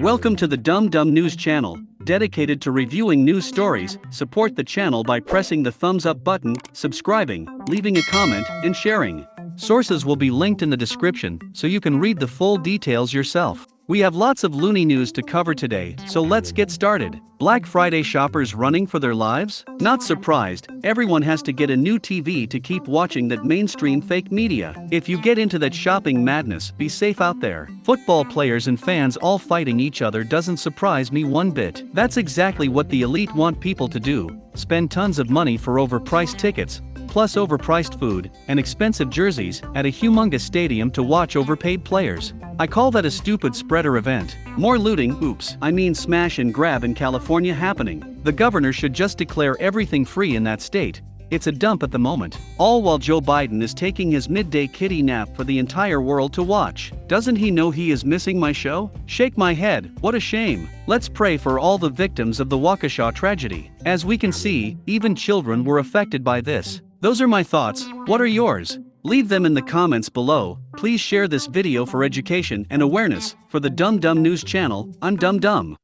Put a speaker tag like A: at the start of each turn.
A: Welcome to the Dumb Dum News channel, dedicated to reviewing news stories. Support the channel by pressing the thumbs up button, subscribing, leaving a comment, and sharing. Sources will be linked in the description so you can read the full details yourself. We have lots of loony news to cover today, so let's get started. Black Friday shoppers running for their lives? Not surprised, everyone has to get a new TV to keep watching that mainstream fake media. If you get into that shopping madness, be safe out there. Football players and fans all fighting each other doesn't surprise me one bit. That's exactly what the elite want people to do spend tons of money for overpriced tickets, plus overpriced food and expensive jerseys at a humongous stadium to watch overpaid players. I call that a stupid spreader event. More looting, oops, I mean smash and grab in California happening. The governor should just declare everything free in that state. It's a dump at the moment. All while Joe Biden is taking his midday kitty nap for the entire world to watch. Doesn't he know he is missing my show? Shake my head, what a shame. Let's pray for all the victims of the Waukesha tragedy. As we can see, even children were affected by this. Those are my thoughts, what are yours? Leave them in the comments below, please share this video for education and awareness. For the Dum Dum News channel, I'm Dum Dum.